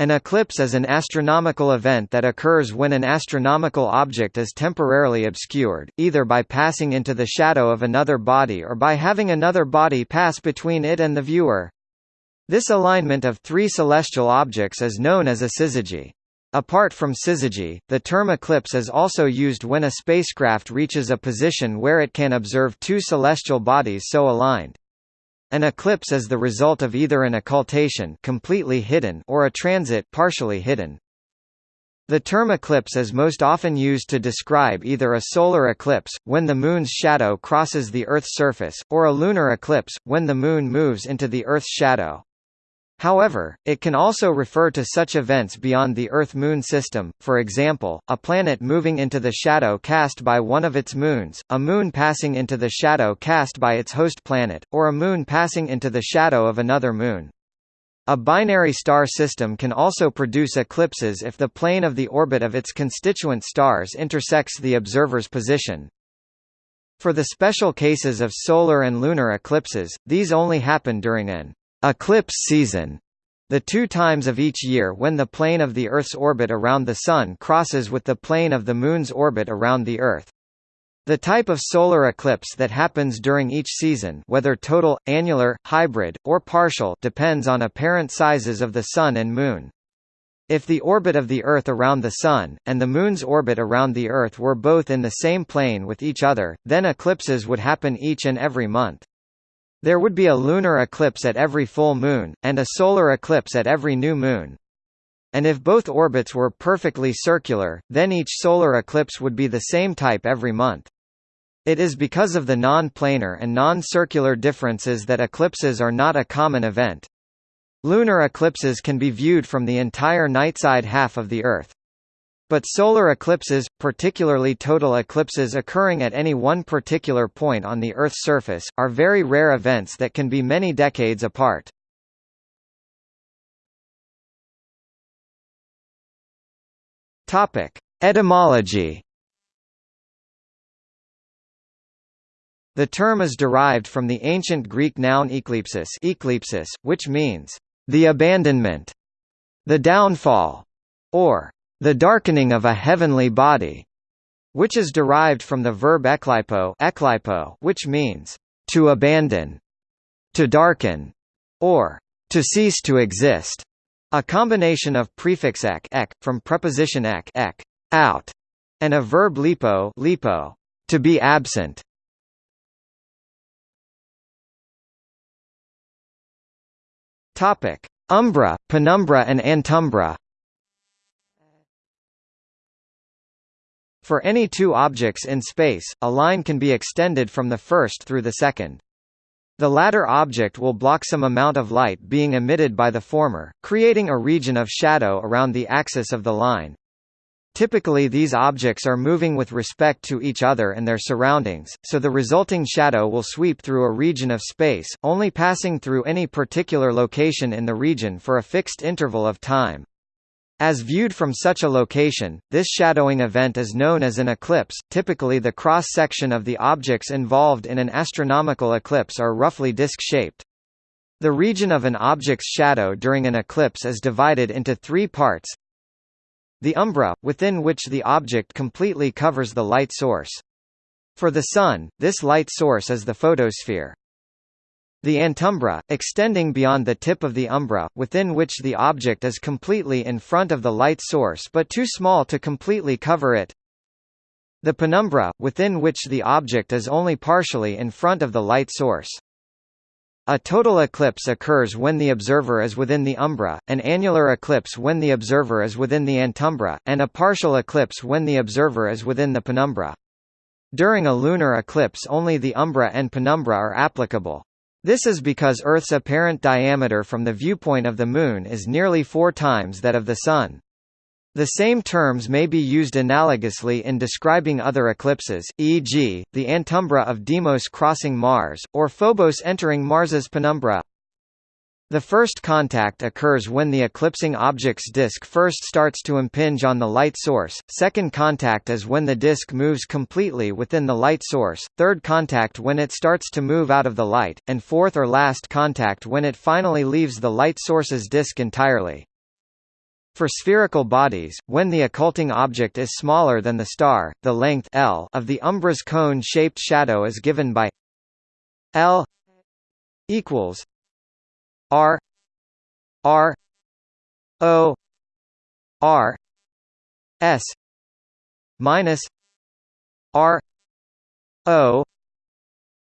An eclipse is an astronomical event that occurs when an astronomical object is temporarily obscured, either by passing into the shadow of another body or by having another body pass between it and the viewer. This alignment of three celestial objects is known as a syzygy. Apart from syzygy, the term eclipse is also used when a spacecraft reaches a position where it can observe two celestial bodies so aligned. An eclipse is the result of either an occultation completely hidden or a transit partially hidden. The term eclipse is most often used to describe either a solar eclipse, when the Moon's shadow crosses the Earth's surface, or a lunar eclipse, when the Moon moves into the Earth's shadow. However, it can also refer to such events beyond the Earth-Moon system, for example, a planet moving into the shadow cast by one of its moons, a moon passing into the shadow cast by its host planet, or a moon passing into the shadow of another moon. A binary star system can also produce eclipses if the plane of the orbit of its constituent stars intersects the observer's position. For the special cases of solar and lunar eclipses, these only happen during an eclipse season, the two times of each year when the plane of the Earth's orbit around the Sun crosses with the plane of the Moon's orbit around the Earth. The type of solar eclipse that happens during each season whether total, annular, hybrid, or partial depends on apparent sizes of the Sun and Moon. If the orbit of the Earth around the Sun, and the Moon's orbit around the Earth were both in the same plane with each other, then eclipses would happen each and every month. There would be a lunar eclipse at every full moon, and a solar eclipse at every new moon. And if both orbits were perfectly circular, then each solar eclipse would be the same type every month. It is because of the non-planar and non-circular differences that eclipses are not a common event. Lunar eclipses can be viewed from the entire nightside half of the Earth. But solar eclipses, particularly total eclipses occurring at any one particular point on the Earth's surface, are very rare events that can be many decades apart. Etymology. The term is derived from the ancient Greek noun ekleipsis, ekleipsis which means the abandonment, the downfall, or the darkening of a heavenly body, which is derived from the verb ekleipo, ekleipo which means to abandon, to darken, or to cease to exist. A combination of prefix ek, ek from preposition ek, ek out, and a verb lipo, lipo to be absent. Topic: Umbra, penumbra and antumbra. For any two objects in space, a line can be extended from the first through the second. The latter object will block some amount of light being emitted by the former, creating a region of shadow around the axis of the line. Typically these objects are moving with respect to each other and their surroundings, so the resulting shadow will sweep through a region of space, only passing through any particular location in the region for a fixed interval of time. As viewed from such a location, this shadowing event is known as an eclipse. Typically, the cross section of the objects involved in an astronomical eclipse are roughly disc-shaped. The region of an object's shadow during an eclipse is divided into three parts. The umbra, within which the object completely covers the light source. For the Sun, this light source is the photosphere. The antumbra, extending beyond the tip of the umbra, within which the object is completely in front of the light source but too small to completely cover it. The penumbra, within which the object is only partially in front of the light source. A total eclipse occurs when the observer is within the umbra, an annular eclipse when the observer is within the antumbra, and a partial eclipse when the observer is within the penumbra. During a lunar eclipse only the umbra and penumbra are applicable. This is because Earth's apparent diameter from the viewpoint of the Moon is nearly four times that of the Sun. The same terms may be used analogously in describing other eclipses, e.g., the antumbra of Deimos crossing Mars, or Phobos entering Mars's penumbra. The first contact occurs when the eclipsing object's disk first starts to impinge on the light source, second contact is when the disk moves completely within the light source, third contact when it starts to move out of the light, and fourth or last contact when it finally leaves the light source's disk entirely. For spherical bodies, when the occulting object is smaller than the star, the length L of the umbra's cone-shaped shadow is given by L equals R R O R S minus R O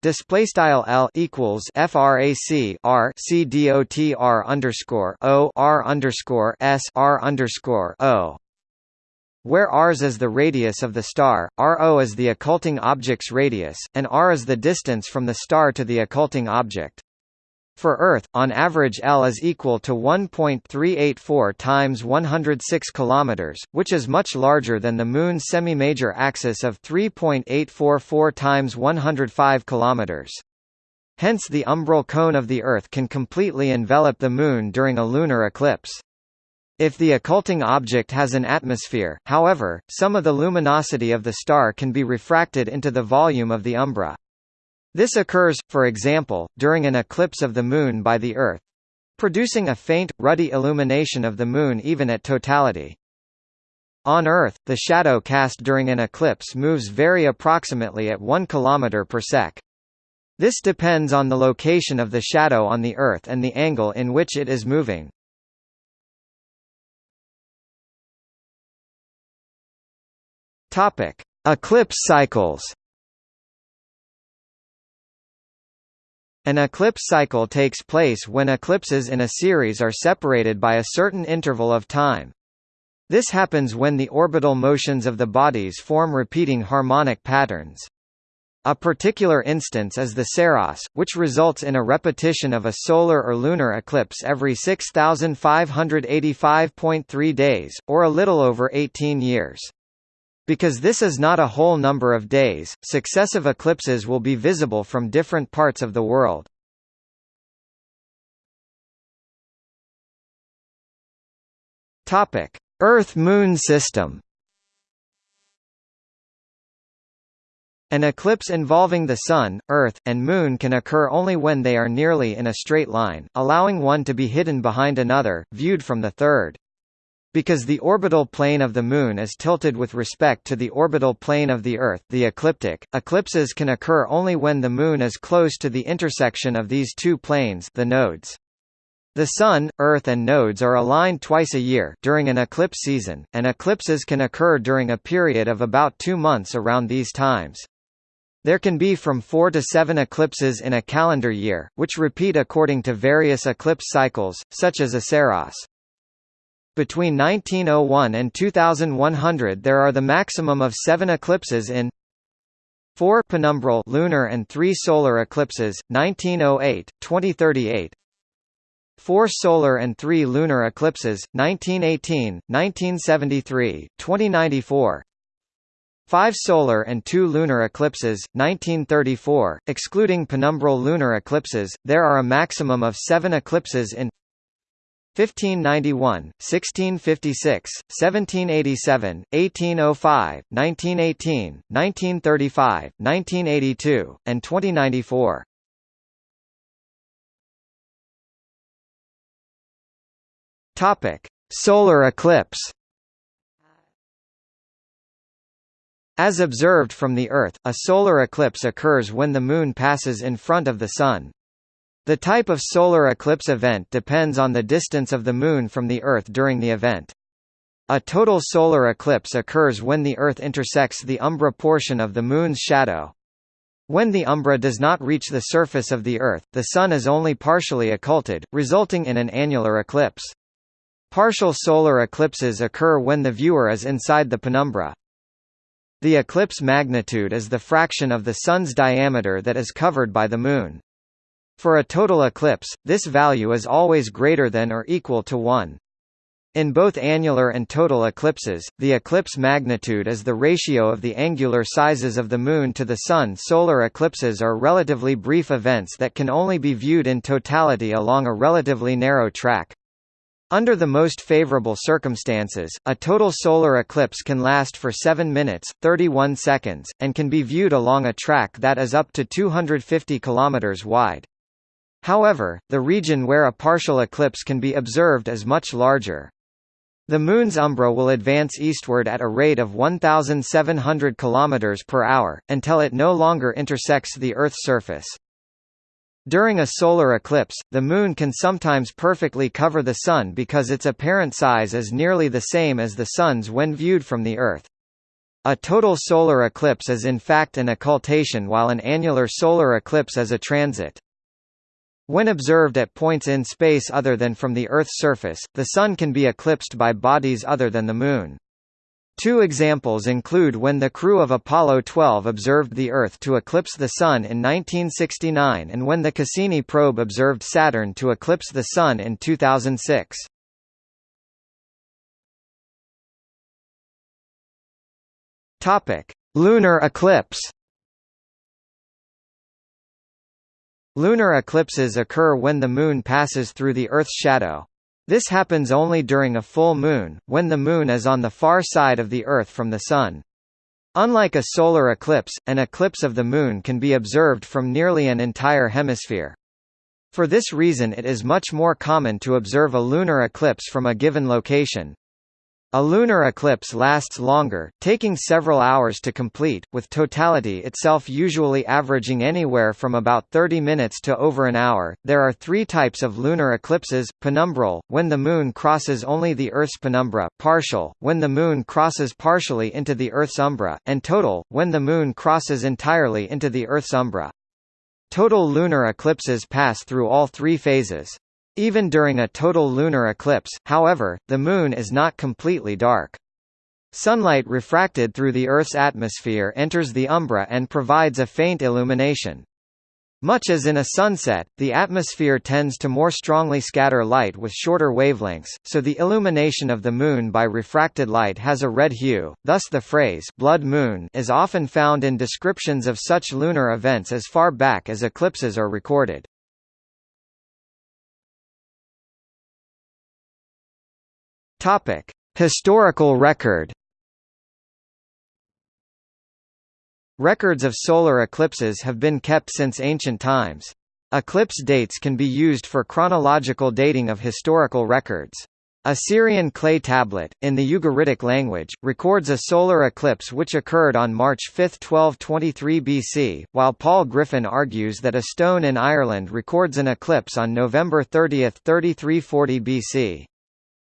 Display style L equals frac R C D O T R underscore O R underscore S R underscore O where Rs is the radius of the star, Ro is the occulting object's radius, and R is the distance from the star to the occulting object. For Earth, on average L is equal to 1.384 times 106 km, which is much larger than the Moon's semi-major axis of 3.844 times 105 km. Hence the umbral cone of the Earth can completely envelop the Moon during a lunar eclipse. If the occulting object has an atmosphere, however, some of the luminosity of the star can be refracted into the volume of the umbra. This occurs, for example, during an eclipse of the Moon by the Earth producing a faint, ruddy illumination of the Moon even at totality. On Earth, the shadow cast during an eclipse moves very approximately at 1 km per sec. This depends on the location of the shadow on the Earth and the angle in which it is moving. Eclipse cycles. An eclipse cycle takes place when eclipses in a series are separated by a certain interval of time. This happens when the orbital motions of the bodies form repeating harmonic patterns. A particular instance is the Saros, which results in a repetition of a solar or lunar eclipse every 6,585.3 days, or a little over 18 years. Because this is not a whole number of days, successive eclipses will be visible from different parts of the world. Topic: Earth-Moon system. An eclipse involving the Sun, Earth, and Moon can occur only when they are nearly in a straight line, allowing one to be hidden behind another, viewed from the third. Because the orbital plane of the Moon is tilted with respect to the orbital plane of the Earth the ecliptic, eclipses can occur only when the Moon is close to the intersection of these two planes the nodes. The Sun, Earth and nodes are aligned twice a year during an eclipse season, and eclipses can occur during a period of about two months around these times. There can be from four to seven eclipses in a calendar year, which repeat according to various eclipse cycles, such as a Saros. Between 1901 and 2100 there are the maximum of seven eclipses in 4 penumbral lunar and 3 solar eclipses, 1908, 2038 4 solar and 3 lunar eclipses, 1918, 1973, 2094 5 solar and 2 lunar eclipses, 1934, excluding penumbral lunar eclipses, there are a maximum of 7 eclipses in 1591, 1656, 1787, 1805, 1918, 1935, 1982, and 2094. Topic: Solar eclipse. As observed from the Earth, a solar eclipse occurs when the Moon passes in front of the Sun. The type of solar eclipse event depends on the distance of the Moon from the Earth during the event. A total solar eclipse occurs when the Earth intersects the umbra portion of the Moon's shadow. When the umbra does not reach the surface of the Earth, the Sun is only partially occulted, resulting in an annular eclipse. Partial solar eclipses occur when the viewer is inside the penumbra. The eclipse magnitude is the fraction of the Sun's diameter that is covered by the Moon. For a total eclipse, this value is always greater than or equal to 1. In both annular and total eclipses, the eclipse magnitude is the ratio of the angular sizes of the Moon to the Sun. Solar eclipses are relatively brief events that can only be viewed in totality along a relatively narrow track. Under the most favorable circumstances, a total solar eclipse can last for 7 minutes, 31 seconds, and can be viewed along a track that is up to 250 km wide. However, the region where a partial eclipse can be observed is much larger. The Moon's umbra will advance eastward at a rate of 1,700 km per hour, until it no longer intersects the Earth's surface. During a solar eclipse, the Moon can sometimes perfectly cover the Sun because its apparent size is nearly the same as the Sun's when viewed from the Earth. A total solar eclipse is in fact an occultation while an annular solar eclipse is a transit. When observed at points in space other than from the Earth's surface, the Sun can be eclipsed by bodies other than the Moon. Two examples include when the crew of Apollo 12 observed the Earth to eclipse the Sun in 1969 and when the Cassini probe observed Saturn to eclipse the Sun in 2006. Lunar eclipse Lunar eclipses occur when the Moon passes through the Earth's shadow. This happens only during a full moon, when the Moon is on the far side of the Earth from the Sun. Unlike a solar eclipse, an eclipse of the Moon can be observed from nearly an entire hemisphere. For this reason it is much more common to observe a lunar eclipse from a given location. A lunar eclipse lasts longer, taking several hours to complete, with totality itself usually averaging anywhere from about 30 minutes to over an hour. There are three types of lunar eclipses penumbral, when the Moon crosses only the Earth's penumbra, partial, when the Moon crosses partially into the Earth's umbra, and total, when the Moon crosses entirely into the Earth's umbra. Total lunar eclipses pass through all three phases. Even during a total lunar eclipse, however, the Moon is not completely dark. Sunlight refracted through the Earth's atmosphere enters the umbra and provides a faint illumination. Much as in a sunset, the atmosphere tends to more strongly scatter light with shorter wavelengths, so the illumination of the Moon by refracted light has a red hue, thus the phrase blood moon is often found in descriptions of such lunar events as far back as eclipses are recorded. Topic: Historical record. Records of solar eclipses have been kept since ancient times. Eclipse dates can be used for chronological dating of historical records. A Syrian clay tablet, in the Ugaritic language, records a solar eclipse which occurred on March 5, 1223 BC, while Paul Griffin argues that a stone in Ireland records an eclipse on November 30, 3340 BC.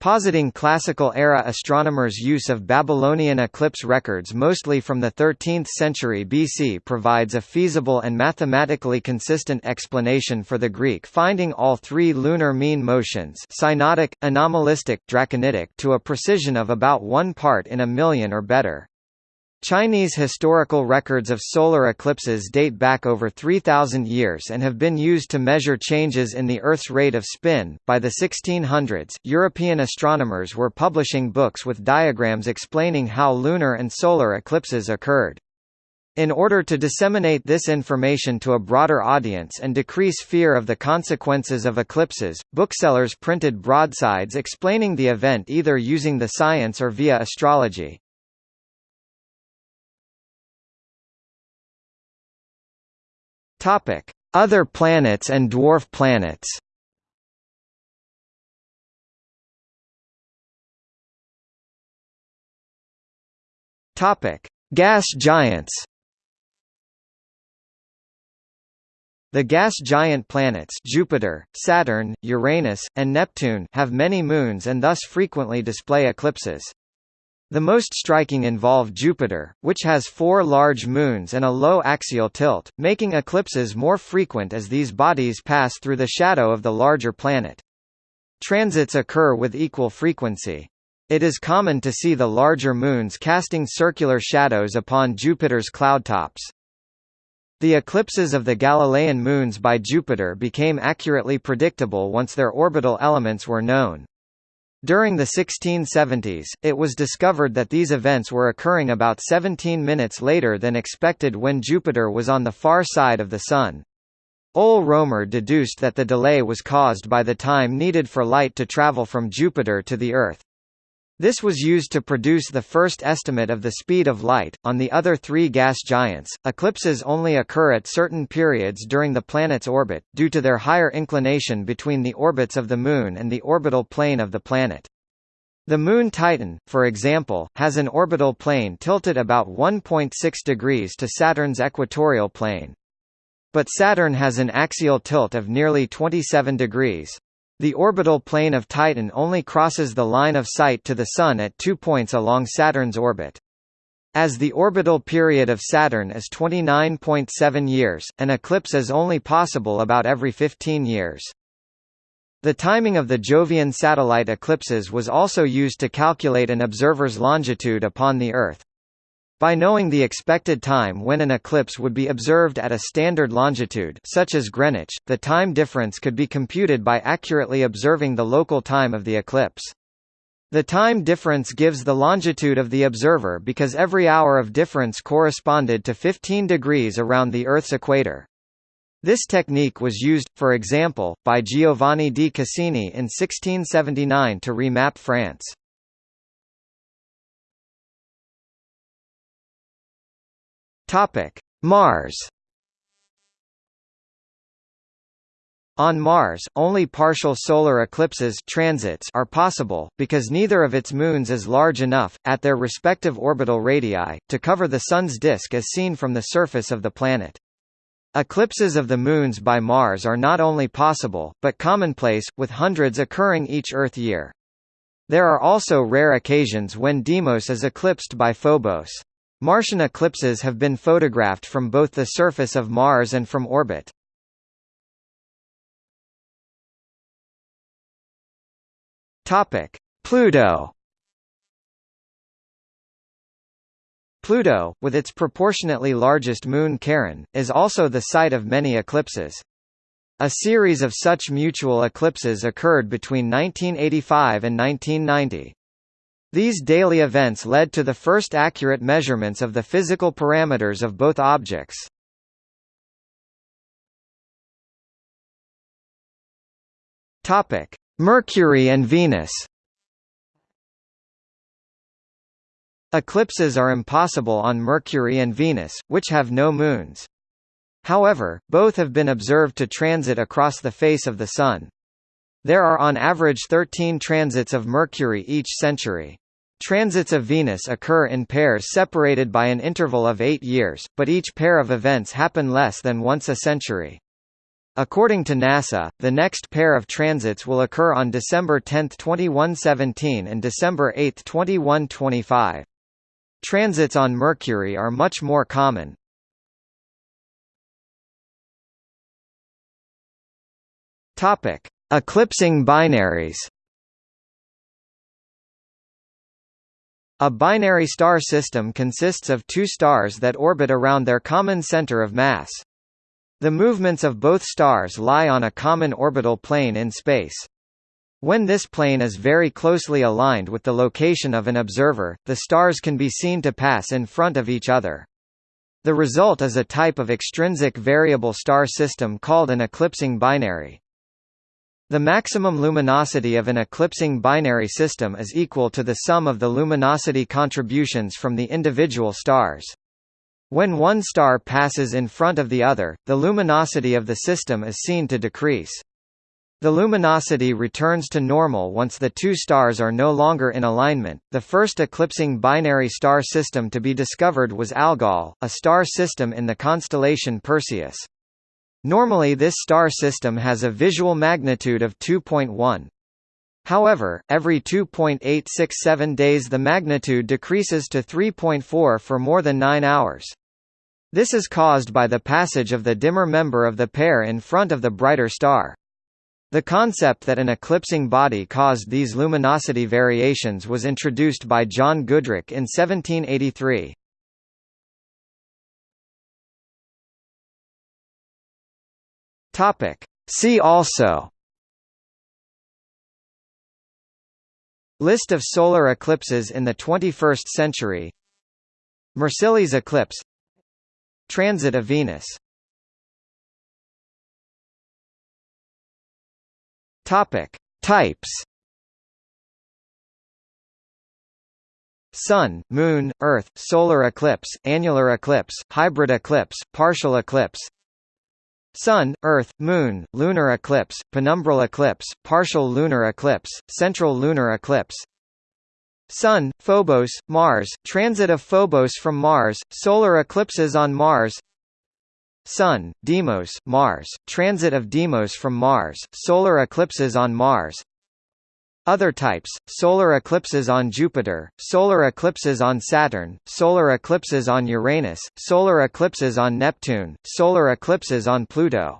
Positing classical-era astronomers' use of Babylonian eclipse records mostly from the 13th century BC provides a feasible and mathematically consistent explanation for the Greek finding all three lunar mean motions synodic, anomalistic, draconitic to a precision of about one part in a million or better. Chinese historical records of solar eclipses date back over 3,000 years and have been used to measure changes in the Earth's rate of spin. By the 1600s, European astronomers were publishing books with diagrams explaining how lunar and solar eclipses occurred. In order to disseminate this information to a broader audience and decrease fear of the consequences of eclipses, booksellers printed broadsides explaining the event either using the science or via astrology. Topic: Other planets and dwarf planets. Topic: Gas giants. The gas giant planets Jupiter, Saturn, Uranus, and Neptune have many moons and thus frequently display eclipses. The most striking involve Jupiter, which has four large moons and a low axial tilt, making eclipses more frequent as these bodies pass through the shadow of the larger planet. Transits occur with equal frequency. It is common to see the larger moons casting circular shadows upon Jupiter's cloudtops. The eclipses of the Galilean moons by Jupiter became accurately predictable once their orbital elements were known. During the 1670s, it was discovered that these events were occurring about 17 minutes later than expected when Jupiter was on the far side of the Sun. Ole Romer deduced that the delay was caused by the time needed for light to travel from Jupiter to the Earth. This was used to produce the first estimate of the speed of light. On the other three gas giants, eclipses only occur at certain periods during the planet's orbit, due to their higher inclination between the orbits of the Moon and the orbital plane of the planet. The Moon Titan, for example, has an orbital plane tilted about 1.6 degrees to Saturn's equatorial plane. But Saturn has an axial tilt of nearly 27 degrees. The orbital plane of Titan only crosses the line of sight to the Sun at two points along Saturn's orbit. As the orbital period of Saturn is 29.7 years, an eclipse is only possible about every 15 years. The timing of the Jovian satellite eclipses was also used to calculate an observer's longitude upon the Earth. By knowing the expected time when an eclipse would be observed at a standard longitude such as Greenwich, the time difference could be computed by accurately observing the local time of the eclipse. The time difference gives the longitude of the observer because every hour of difference corresponded to 15 degrees around the Earth's equator. This technique was used, for example, by Giovanni di Cassini in 1679 to remap France. Mars On Mars, only partial solar eclipses transits are possible, because neither of its moons is large enough, at their respective orbital radii, to cover the Sun's disk as seen from the surface of the planet. Eclipses of the moons by Mars are not only possible, but commonplace, with hundreds occurring each Earth year. There are also rare occasions when Deimos is eclipsed by Phobos. Martian eclipses have been photographed from both the surface of Mars and from orbit. Pluto Pluto, with its proportionately largest moon Charon, is also the site of many eclipses. A series of such mutual eclipses occurred between 1985 and 1990. These daily events led to the first accurate measurements of the physical parameters of both objects. Mercury and Venus Eclipses are impossible on Mercury and Venus, which have no moons. However, both have been observed to transit across the face of the Sun. There are on average 13 transits of Mercury each century. Transits of Venus occur in pairs separated by an interval of eight years, but each pair of events happen less than once a century. According to NASA, the next pair of transits will occur on December 10, 2117 and December 8, 2125. Transits on Mercury are much more common. Topic: Eclipsing binaries. A binary star system consists of two stars that orbit around their common center of mass. The movements of both stars lie on a common orbital plane in space. When this plane is very closely aligned with the location of an observer, the stars can be seen to pass in front of each other. The result is a type of extrinsic variable star system called an eclipsing binary. The maximum luminosity of an eclipsing binary system is equal to the sum of the luminosity contributions from the individual stars. When one star passes in front of the other, the luminosity of the system is seen to decrease. The luminosity returns to normal once the two stars are no longer in alignment. The first eclipsing binary star system to be discovered was Algol, a star system in the constellation Perseus. Normally this star system has a visual magnitude of 2.1. However, every 2.867 days the magnitude decreases to 3.4 for more than 9 hours. This is caused by the passage of the dimmer member of the pair in front of the brighter star. The concept that an eclipsing body caused these luminosity variations was introduced by John Goodricke in 1783. Topic. See also List of solar eclipses in the 21st century Mercilli's eclipse Transit of Venus Topic: Types. Sun, Moon, Earth, solar eclipse, annular eclipse, hybrid eclipse, partial eclipse. Sun, Earth, Moon, lunar eclipse, penumbral eclipse, partial lunar eclipse, central lunar eclipse. Sun, Phobos, Mars, transit of Phobos from Mars, solar eclipses on Mars Sun, Deimos, Mars, transit of Deimos from Mars, solar eclipses on Mars Other types, solar eclipses on Jupiter, solar eclipses on Saturn, solar eclipses on Uranus, solar eclipses on Neptune, solar eclipses on Pluto